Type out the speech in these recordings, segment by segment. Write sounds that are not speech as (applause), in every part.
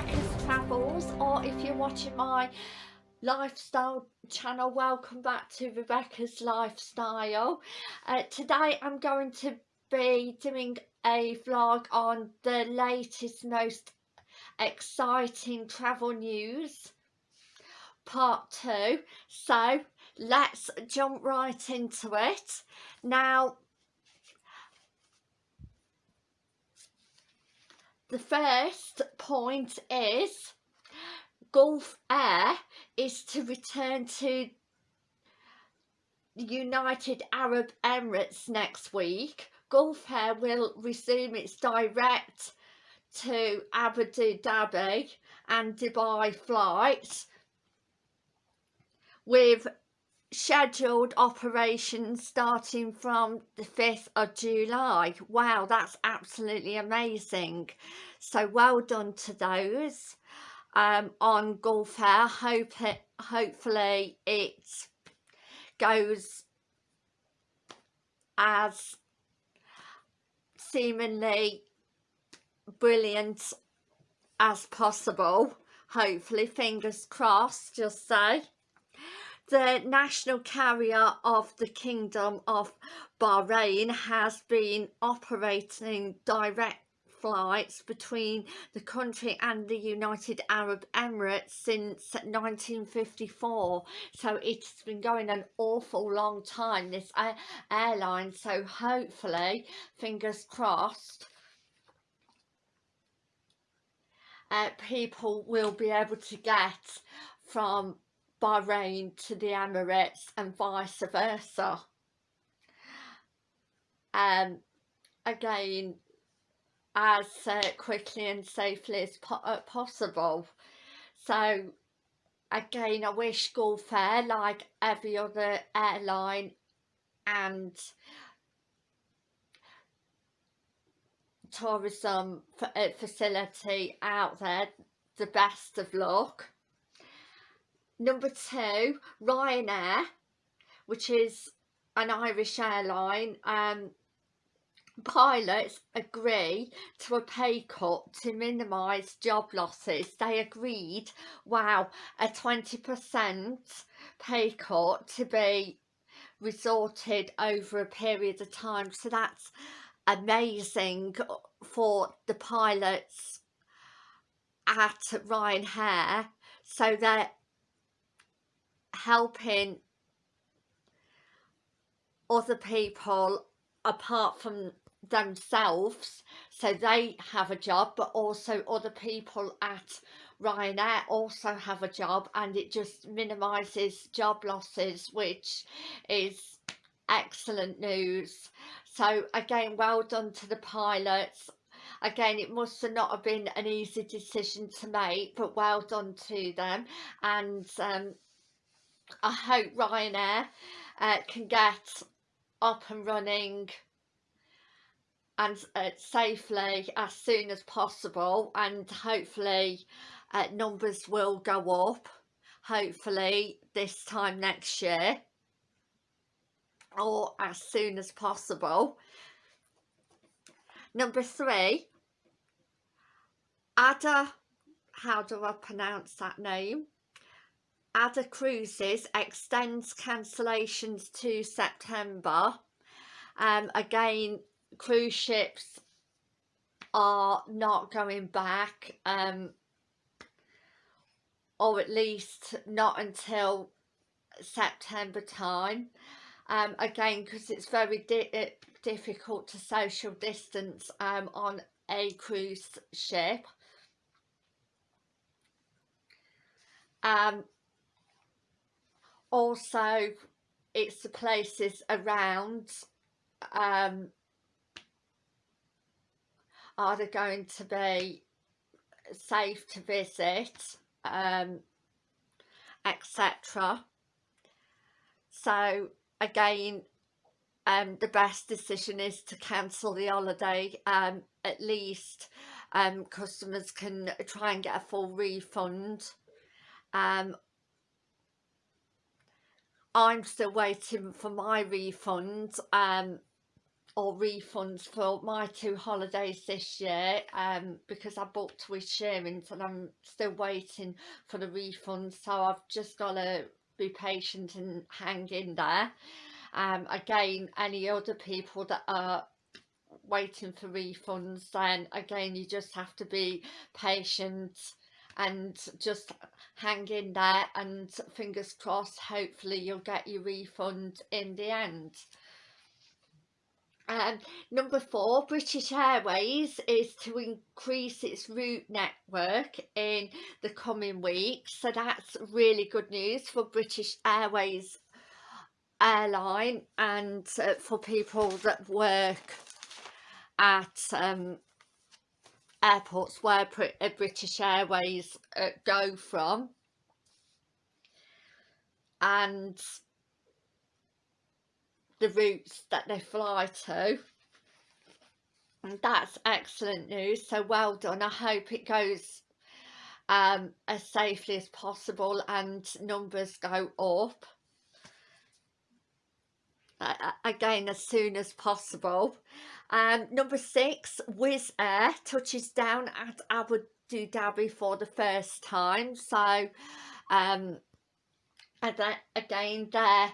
Rebecca's Travels or if you're watching my lifestyle channel welcome back to Rebecca's Lifestyle. Uh, today I'm going to be doing a vlog on the latest most exciting travel news part two so let's jump right into it now the first point is Gulf Air is to return to the United Arab Emirates next week. Gulf Air will resume its direct to Abu Dhabi and Dubai flights with scheduled operations starting from the 5th of July. Wow, that's absolutely amazing. So well done to those um, on Gulf Air. Hope it, hopefully it goes as seemingly brilliant as possible. Hopefully, fingers crossed, just say the national carrier of the Kingdom of Bahrain has been operating direct flights between the country and the United Arab Emirates since 1954 so it's been going an awful long time this airline. So hopefully fingers crossed uh, people will be able to get from Bahrain to the Emirates and vice versa. Um, again, as uh, quickly and safely as po uh, possible. So again, I wish Gulf Air, like every other airline and tourism uh, facility out there, the best of luck. Number two, Ryanair, which is an Irish airline. Um, pilots agree to a pay cut to minimise job losses. They agreed, wow, a 20% pay cut to be resorted over a period of time. So that's amazing for the pilots at Ryanair. So that helping other people apart from themselves so they have a job but also other people at Ryanair also have a job and it just minimises job losses which is excellent news. So again well done to the pilots. Again it must have not have been an easy decision to make but well done to them. And um, I hope Ryanair uh, can get up and running and uh, safely as soon as possible and hopefully uh, numbers will go up hopefully this time next year or as soon as possible. Number three Ada how do I pronounce that name Ada Cruises extends cancellations to September. Um, again, cruise ships are not going back um, or at least not until September time. Um, again, because it's very di uh, difficult to social distance um, on a cruise ship. Um, also it's the places around um, are they going to be safe to visit um, etc so again um, the best decision is to cancel the holiday um, at least um, customers can try and get a full refund um, I'm still waiting for my refund um, or refunds for my two holidays this year um, because I booked with Shearings and I'm still waiting for the refund so I've just got to be patient and hang in there. Um, again any other people that are waiting for refunds then again you just have to be patient and just hang in there and fingers crossed hopefully you'll get your refund in the end um, number four, British Airways is to increase its route network in the coming weeks. So that's really good news for British Airways airline and uh, for people that work at um, airports where uh, British Airways uh, go from. And the routes that they fly to. And that's excellent news so well done. I hope it goes um, as safely as possible and numbers go up uh, again as soon as possible. Um, number six Wizz Air touches down at Abu Dhabi for the first time. So um, again there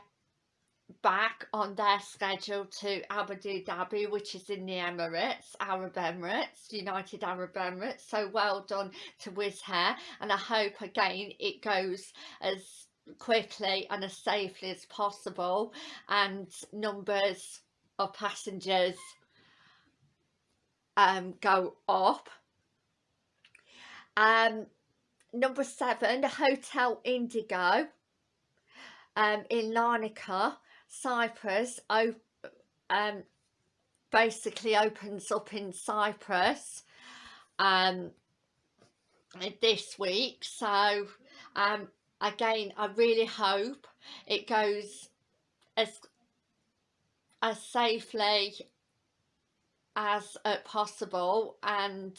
back on their schedule to Abu Dhabi which is in the Emirates, Arab Emirates, United Arab Emirates. So well done to Wizz Air and I hope again it goes as quickly and as safely as possible and numbers of passengers um, go up. Um, number seven, the Hotel Indigo um, in Larnaca Cyprus um, basically opens up in Cyprus um, this week so um, again I really hope it goes as as safely as uh, possible and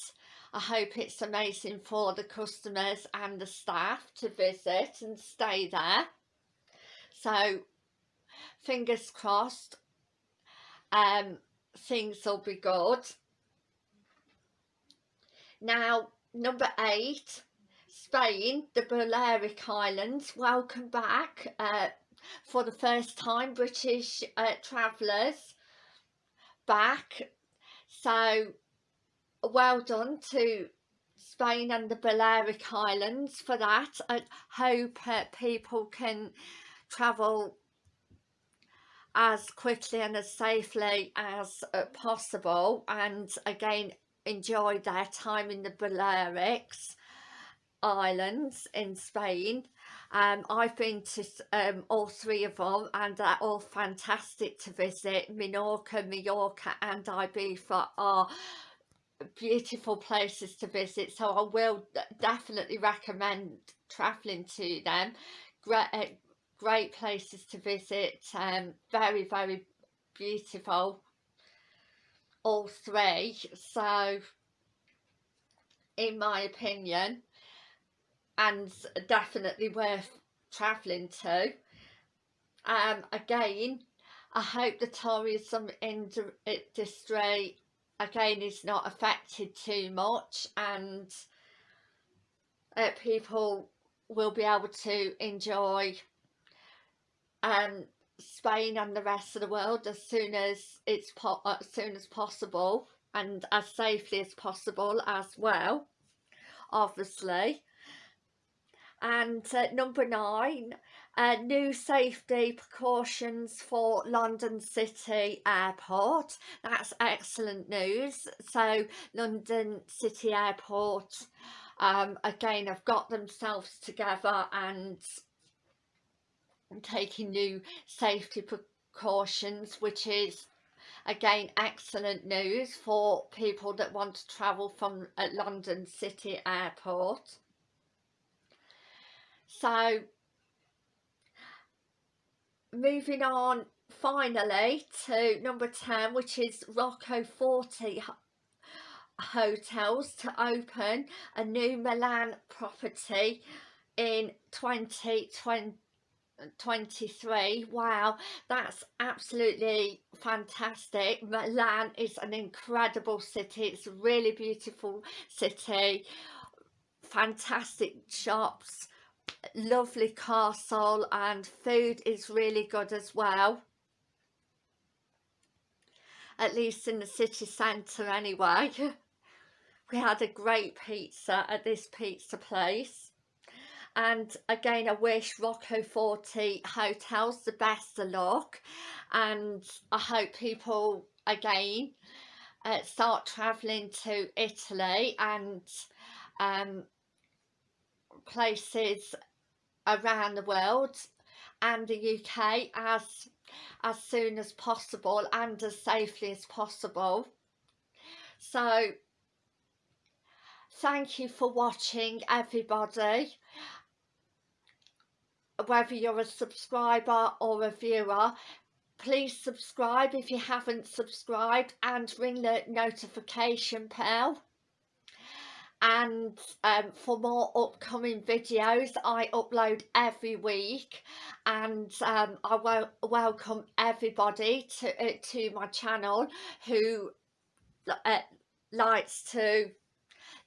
I hope it's amazing for the customers and the staff to visit and stay there. So fingers crossed um things will be good. Now number eight Spain the Balearic Islands welcome back uh, for the first time British uh, travellers back. So well done to Spain and the Balearic Islands for that. I hope uh, people can travel as quickly and as safely as uh, possible and again enjoy their time in the Balearics Islands in Spain. Um, I've been to um, all three of them and they're all fantastic to visit. Minorca, Mallorca and Ibiza are beautiful places to visit so I will definitely recommend travelling to them. Great, uh, great places to visit um very very beautiful all three. So in my opinion and definitely worth traveling to. Um again I hope the tourism industry again is not affected too much and uh, people will be able to enjoy um, Spain and the rest of the world as soon as it's as soon as possible and as safely as possible as well obviously and uh, number nine uh, new safety precautions for London City Airport. That's excellent news. So London City Airport um, again have got themselves together and taking new safety precautions which is again excellent news for people that want to travel from uh, London City Airport so moving on finally to number 10 which is Rocco Forte hotels to open a new Milan property in 2020 23 wow that's absolutely fantastic. Milan is an incredible city. It's a really beautiful city. Fantastic shops lovely castle and food is really good as well. At least in the city centre anyway. (laughs) We had a great pizza at this pizza place. And again I wish Rocco Forte Hotels the best of luck. And I hope people again uh, start travelling to Italy and um, places around the world and the UK as as soon as possible and as safely as possible. So thank you for watching everybody. Whether you're a subscriber or a viewer please subscribe if you haven't subscribed and ring the notification bell and um, for more upcoming videos I upload every week. And um, I will welcome everybody to, uh, to my channel who uh, likes to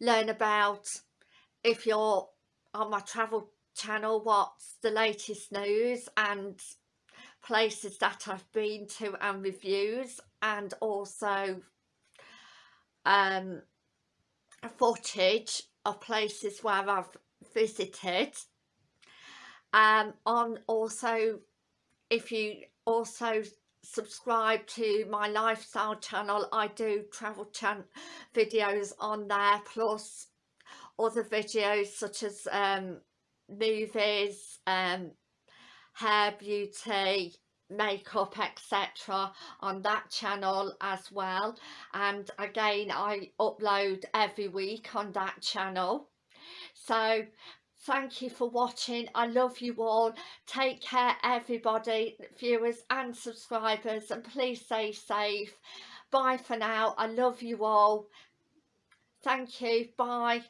learn about if you're on my travel channel what's the latest news and places that I've been to and reviews and also um, footage of places where I've visited. Um, on also if you also subscribe to my lifestyle channel I do travel chan videos on there plus other videos such as um, movies, um, hair, beauty, makeup etc on that channel as well. And again I upload every week on that channel. So thank you for watching. I love you all. Take care everybody viewers and subscribers and please stay safe. Bye for now. I love you all. Thank you. Bye